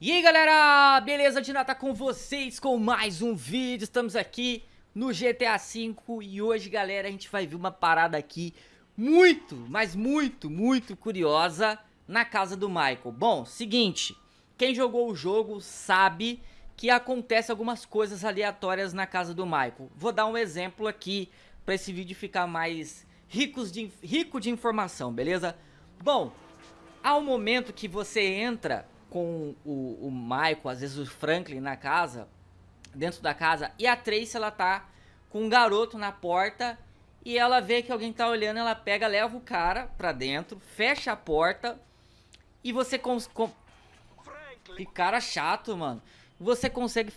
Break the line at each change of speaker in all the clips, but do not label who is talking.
E aí galera, beleza? Dina tá com vocês com mais um vídeo, estamos aqui no GTA V e hoje galera a gente vai ver uma parada aqui muito, mas muito, muito curiosa na casa do Michael Bom, seguinte, quem jogou o jogo sabe que acontece algumas coisas aleatórias na casa do Michael Vou dar um exemplo aqui para esse vídeo ficar mais ricos de, rico de informação, beleza? Bom, há um momento que você entra com o, o Michael, às vezes o Franklin na casa, dentro da casa, e a Tracy ela tá com um garoto na porta e ela vê que alguém tá olhando, ela pega, leva o cara pra dentro, fecha a porta e você com, com... Que cara chato, mano. Você consegue,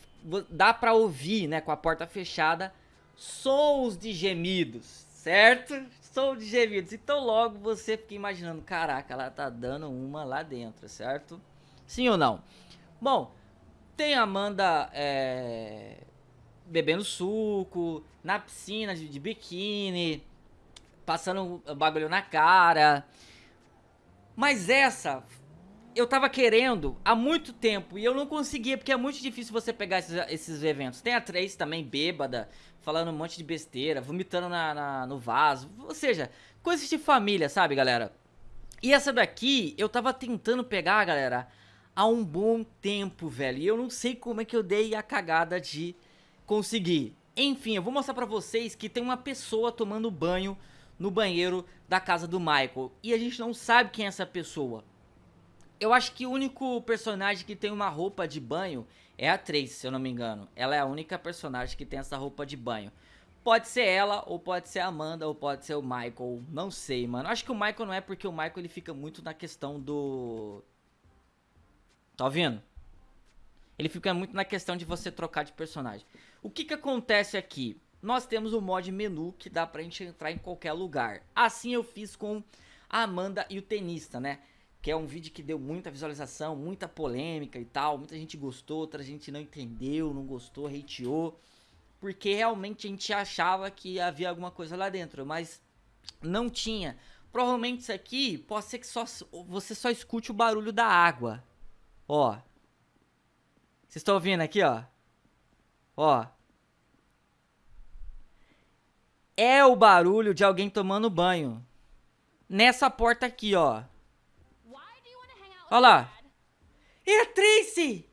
dá pra ouvir, né, com a porta fechada, sons de gemidos, certo? Sons de gemidos. Então logo você fica imaginando, caraca, ela tá dando uma lá dentro, certo? Sim ou não? Bom, tem a Amanda é, bebendo suco, na piscina de, de biquíni, passando bagulho na cara. Mas essa eu tava querendo há muito tempo e eu não conseguia, porque é muito difícil você pegar esses, esses eventos. Tem a Trace também, bêbada, falando um monte de besteira, vomitando na, na, no vaso. Ou seja, coisas de família, sabe, galera? E essa daqui, eu tava tentando pegar, galera, há um bom tempo, velho. E eu não sei como é que eu dei a cagada de conseguir. Enfim, eu vou mostrar pra vocês que tem uma pessoa tomando banho no banheiro da casa do Michael. E a gente não sabe quem é essa pessoa. Eu acho que o único personagem que tem uma roupa de banho é a Trace, se eu não me engano. Ela é a única personagem que tem essa roupa de banho. Pode ser ela, ou pode ser a Amanda, ou pode ser o Michael. Não sei, mano. Acho que o Michael não é porque o Michael ele fica muito na questão do Tá ouvindo? Ele fica muito na questão de você trocar de personagem. O que que acontece aqui? Nós temos o mod menu que dá pra gente entrar em qualquer lugar. Assim eu fiz com a Amanda e o tenista, né? Que é um vídeo que deu muita visualização, muita polêmica e tal. Muita gente gostou, outra gente não entendeu, não gostou, hateou. Porque realmente a gente achava que havia alguma coisa lá dentro, mas não tinha. Provavelmente isso aqui pode ser que só, você só escute o barulho da água, Ó. Vocês estão ouvindo aqui, ó? Ó. É o barulho de alguém tomando banho. Nessa porta aqui, ó. Olha lá. É a Tracy!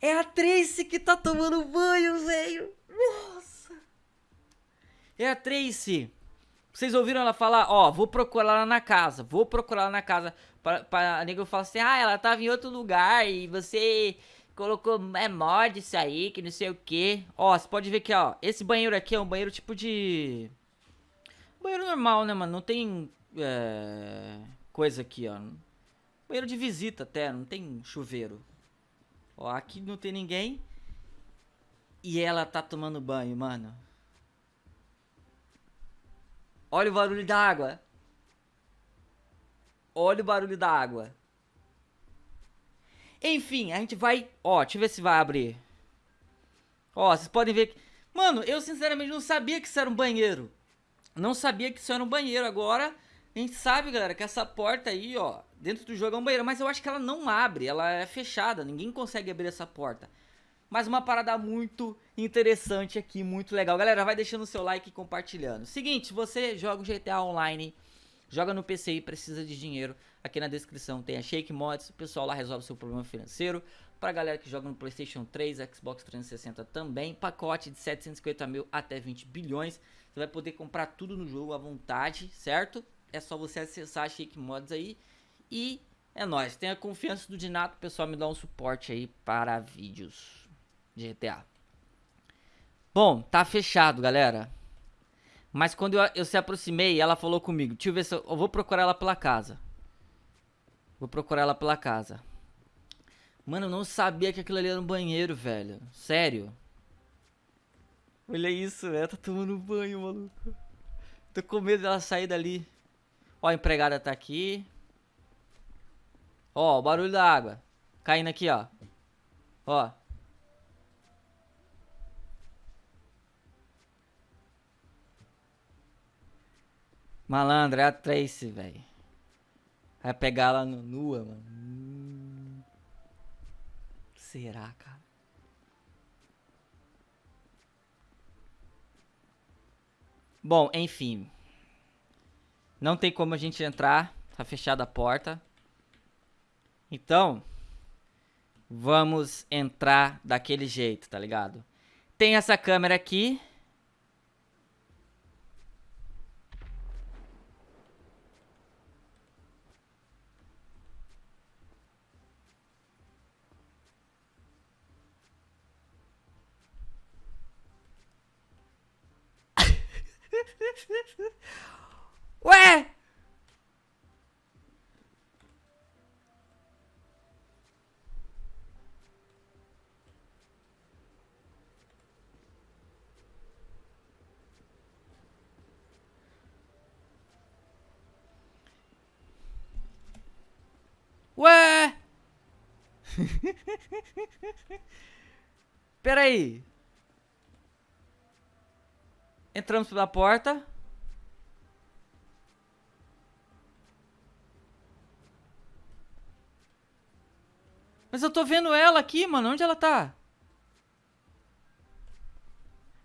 É a Tracy que tá tomando banho, velho. Nossa. É a Tracy. Vocês ouviram ela falar, ó, vou procurar ela na casa, vou procurar ela na casa. Pra, pra a nego falar assim, ah, ela tava em outro lugar e você colocou, é mod isso aí, que não sei o que. Ó, você pode ver que, ó, esse banheiro aqui é um banheiro tipo de... Banheiro normal, né, mano? Não tem, é... coisa aqui, ó. Banheiro de visita até, não tem chuveiro. Ó, aqui não tem ninguém. E ela tá tomando banho, mano. Olha o barulho da água. Olha o barulho da água. Enfim, a gente vai... Ó, deixa eu ver se vai abrir. Ó, vocês podem ver que... Mano, eu sinceramente não sabia que isso era um banheiro. Não sabia que isso era um banheiro. Agora, a gente sabe, galera, que essa porta aí, ó... Dentro do jogo é um banheiro. Mas eu acho que ela não abre. Ela é fechada. Ninguém consegue abrir essa porta. Mas uma parada muito interessante aqui, muito legal. Galera, vai deixando o seu like e compartilhando. Seguinte, você joga o GTA Online, joga no PC e precisa de dinheiro, aqui na descrição tem a Shake Mods, o pessoal lá resolve seu problema financeiro. Pra galera que joga no Playstation 3, Xbox 360 também, pacote de 750 mil até 20 bilhões. Você vai poder comprar tudo no jogo à vontade, certo? É só você acessar a Shake Mods aí e é nóis. Tenha confiança do Dinato, pessoal me dá um suporte aí para vídeos de GTA. Bom, tá fechado, galera. Mas quando eu, eu se aproximei, ela falou comigo. Deixa eu ver se eu, eu vou procurar ela pela casa. Vou procurar ela pela casa. Mano, eu não sabia que aquilo ali era um banheiro, velho. Sério. Olha isso, velho. Tá tomando banho, maluco. Tô com medo dela sair dali. Ó, a empregada tá aqui. Ó, o barulho da água. Caindo aqui, ó. Ó. Malandro, é a Tracy, velho. Vai pegar ela nua, mano. Hum. Será, cara? Bom, enfim. Não tem como a gente entrar. Tá fechada a porta. Então, vamos entrar daquele jeito, tá ligado? Tem essa câmera aqui. Ué! Ué! Peraí. Entramos pela porta. Mas eu tô vendo ela aqui, mano. Onde ela tá?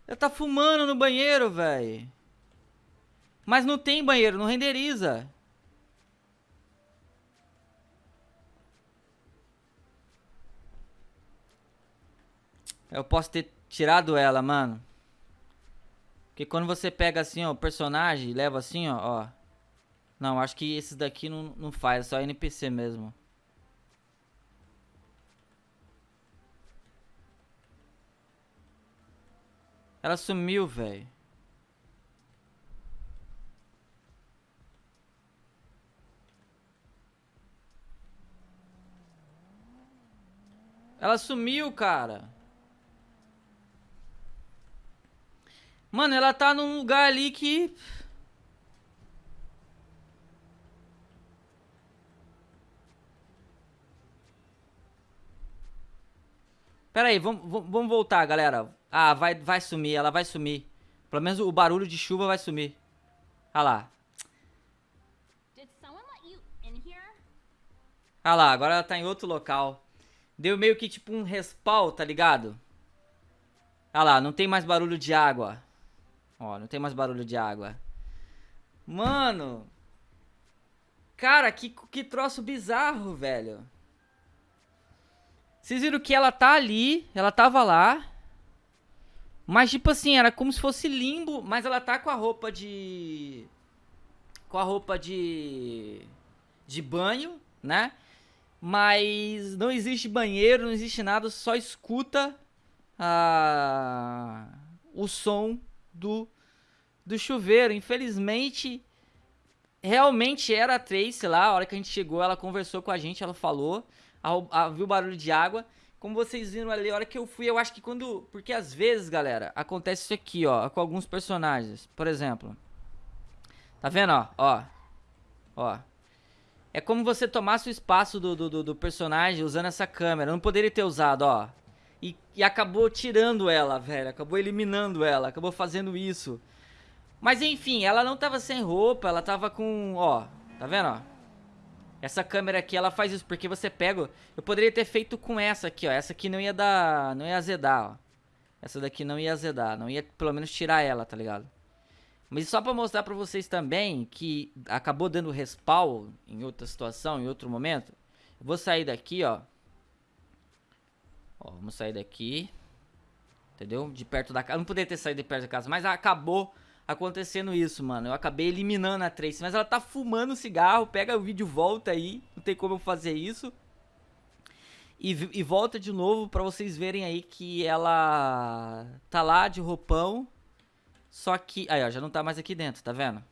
Ela tá fumando no banheiro, velho. Mas não tem banheiro, não renderiza. Eu posso ter tirado ela, mano. Porque quando você pega assim, ó, o personagem e leva assim, ó, ó. Não, acho que esses daqui não, não faz, é só NPC mesmo. Ela sumiu, velho. Ela sumiu, cara. Mano, ela tá num lugar ali que... Pera aí, vamos, vamos voltar, galera. Ah, vai, vai sumir, ela vai sumir. Pelo menos o barulho de chuva vai sumir. Olha lá. Olha lá, agora ela tá em outro local. Deu meio que tipo um respawn, tá ligado? Olha lá, não tem mais barulho de água. Ó, não tem mais barulho de água. Mano. Cara, que, que troço bizarro, velho. Vocês viram que ela tá ali, ela tava lá. Mas, tipo assim, era como se fosse limbo, mas ela tá com a roupa de... Com a roupa de... De banho, né? Mas não existe banheiro, não existe nada, só escuta a... o som do, do chuveiro. Infelizmente, realmente era a Tracy lá, a hora que a gente chegou, ela conversou com a gente, ela falou, a, a, viu barulho de água... Como vocês viram ali, a hora que eu fui, eu acho que quando... Porque às vezes, galera, acontece isso aqui, ó, com alguns personagens. Por exemplo. Tá vendo, ó? Ó. Ó. É como você tomasse o espaço do, do, do personagem usando essa câmera. Eu não poderia ter usado, ó. E, e acabou tirando ela, velho. Acabou eliminando ela. Acabou fazendo isso. Mas enfim, ela não tava sem roupa. Ela tava com, ó. Tá vendo, ó? Essa câmera aqui, ela faz isso, porque você pega... Eu poderia ter feito com essa aqui, ó. Essa aqui não ia dar... Não ia azedar, ó. Essa daqui não ia azedar. Não ia, pelo menos, tirar ela, tá ligado? Mas só pra mostrar pra vocês também que acabou dando respawn em outra situação, em outro momento. Eu vou sair daqui, ó. Ó, vamos sair daqui. Entendeu? De perto da casa. Não poderia ter saído de perto da casa, mas acabou acontecendo isso, mano. Eu acabei eliminando a Tracy, mas ela tá fumando cigarro, pega o vídeo, volta aí, não tem como eu fazer isso. E, e volta de novo pra vocês verem aí que ela tá lá de roupão, só que... Aí, ó, já não tá mais aqui dentro, tá vendo?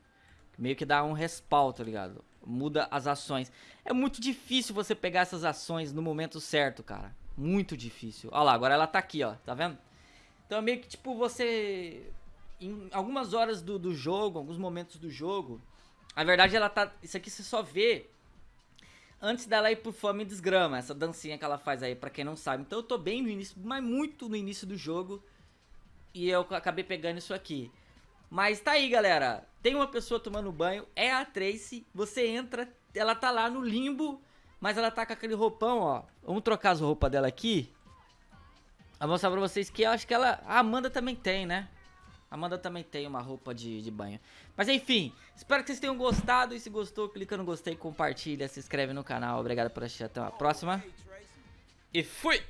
Meio que dá um respawn, tá ligado? Muda as ações. É muito difícil você pegar essas ações no momento certo, cara. Muito difícil. Olha lá, agora ela tá aqui, ó, tá vendo? Então é meio que, tipo, você em algumas horas do, do jogo, alguns momentos do jogo, a verdade ela tá. Isso aqui você só vê antes dela ir pro Fome Desgrama, essa dancinha que ela faz aí, pra quem não sabe. Então eu tô bem no início, mas muito no início do jogo. E eu acabei pegando isso aqui. Mas tá aí, galera. Tem uma pessoa tomando banho, é a Tracy. Você entra, ela tá lá no limbo, mas ela tá com aquele roupão, ó. Vamos trocar as roupas dela aqui. Vou mostrar pra vocês que eu acho que ela... A Amanda também tem, né? A Amanda também tem uma roupa de, de banho. Mas enfim, espero que vocês tenham gostado. E se gostou, clica no gostei, compartilha, se inscreve no canal. Obrigado por assistir. Até a próxima. E fui!